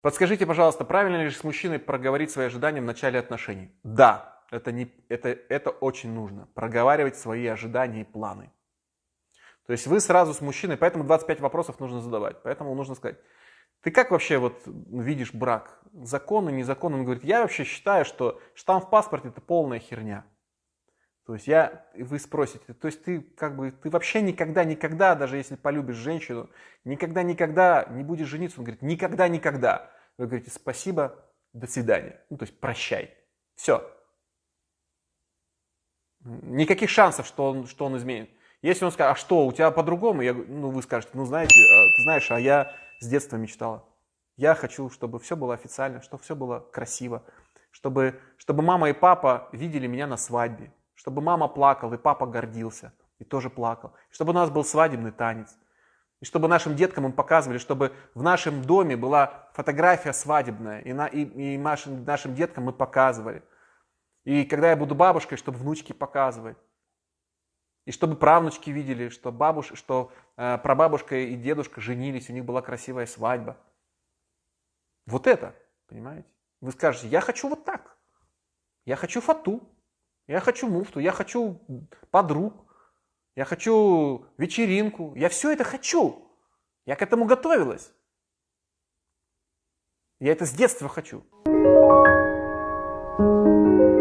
Подскажите, пожалуйста, правильно ли с мужчиной проговорить свои ожидания в начале отношений? Да, это, не, это, это очень нужно. Проговаривать свои ожидания и планы. То есть вы сразу с мужчиной, поэтому 25 вопросов нужно задавать. Поэтому нужно сказать, ты как вообще вот видишь брак? Законно, незаконно? Он говорит, я вообще считаю, что штамп в паспорте это полная херня. То есть я, вы спросите, то есть ты как бы, ты вообще никогда, никогда, даже если полюбишь женщину, никогда, никогда не будешь жениться. Он говорит, никогда, никогда. Вы говорите, спасибо, до свидания. Ну, то есть прощай. Все. Никаких шансов, что он, что он изменит. Если он скажет, а что, у тебя по-другому? Я, ну, вы скажете, ну, знаете, а, ты знаешь, а я с детства мечтала. Я хочу, чтобы все было официально, чтобы все было красиво, чтобы, чтобы мама и папа видели меня на свадьбе, чтобы мама плакала, и папа гордился, и тоже плакал. Чтобы у нас был свадебный танец. И чтобы нашим деткам им показывали, чтобы в нашем доме была фотография свадебная, и, на, и, и нашим, нашим деткам мы показывали. И когда я буду бабушкой, чтобы внучки показывать. И чтобы правнучки видели, что, бабуш, что э, прабабушка и дедушка женились, у них была красивая свадьба. Вот это, понимаете? Вы скажете, я хочу вот так. Я хочу фату. Я хочу муфту, я хочу подруг, я хочу вечеринку, я все это хочу. Я к этому готовилась. Я это с детства хочу. thank you